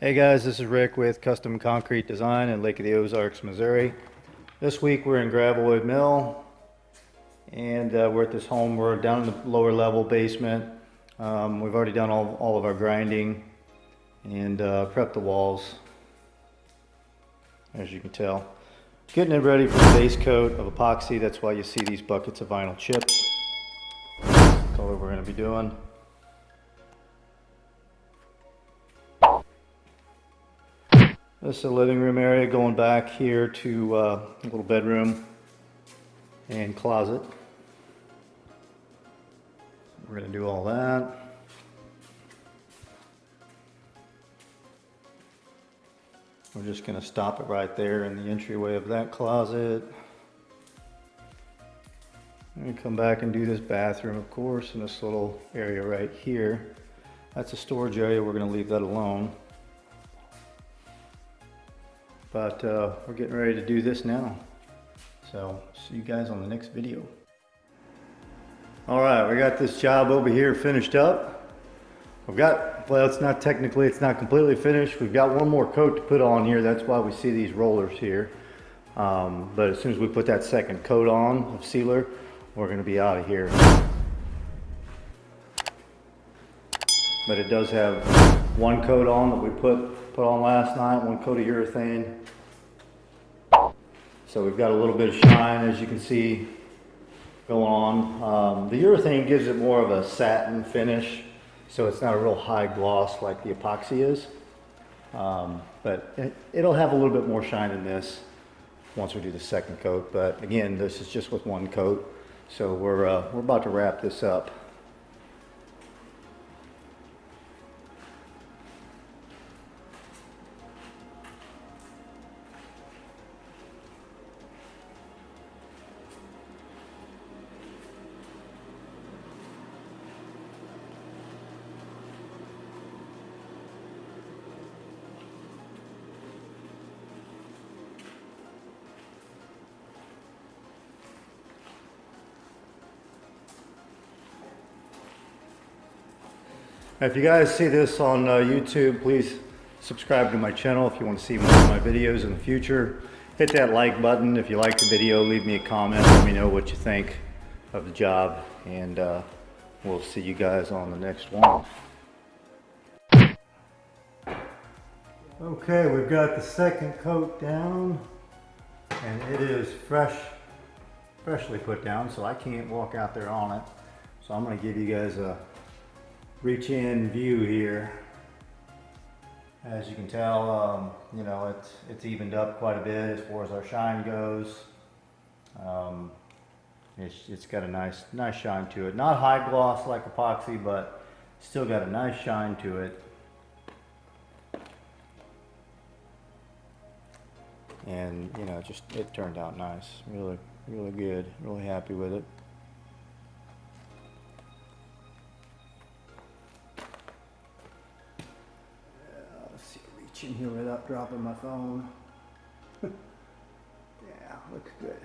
Hey guys, this is Rick with Custom Concrete Design in Lake of the Ozarks, Missouri. This week we're in Gravelwood Mill and uh, we're at this home. We're down in the lower level basement. Um, we've already done all, all of our grinding and uh, prepped the walls, as you can tell. Getting it ready for the base coat of epoxy. That's why you see these buckets of vinyl chips. That's all that we're going to be doing. This is the living room area going back here to uh, a little bedroom and closet. We're going to do all that. We're just going to stop it right there in the entryway of that closet. And come back and do this bathroom, of course, in this little area right here. That's a storage area. We're going to leave that alone. But uh, we're getting ready to do this now. So see you guys on the next video. All right, we got this job over here finished up. We've got, well, it's not technically, it's not completely finished. We've got one more coat to put on here. That's why we see these rollers here. Um, but as soon as we put that second coat on of sealer, we're gonna be out of here. But it does have one coat on that we put, put on last night, one coat of urethane. So we've got a little bit of shine, as you can see, going on. Um, the urethane gives it more of a satin finish, so it's not a real high gloss like the epoxy is. Um, but it, it'll have a little bit more shine in this once we do the second coat. But again, this is just with one coat. So we're, uh, we're about to wrap this up. If you guys see this on uh, YouTube, please subscribe to my channel if you want to see more of my videos in the future. Hit that like button if you like the video. Leave me a comment. Let me know what you think of the job. And uh, we'll see you guys on the next one. Okay, we've got the second coat down. And it is fresh, freshly put down, so I can't walk out there on it. So I'm going to give you guys a reach in view here. As you can tell, um, you know, it's, it's evened up quite a bit as far as our shine goes. Um, it's, it's got a nice, nice shine to it. Not high gloss like epoxy, but still got a nice shine to it. And, you know, just, it turned out nice. Really, really good. Really happy with it. In here without dropping my phone. yeah, looks good.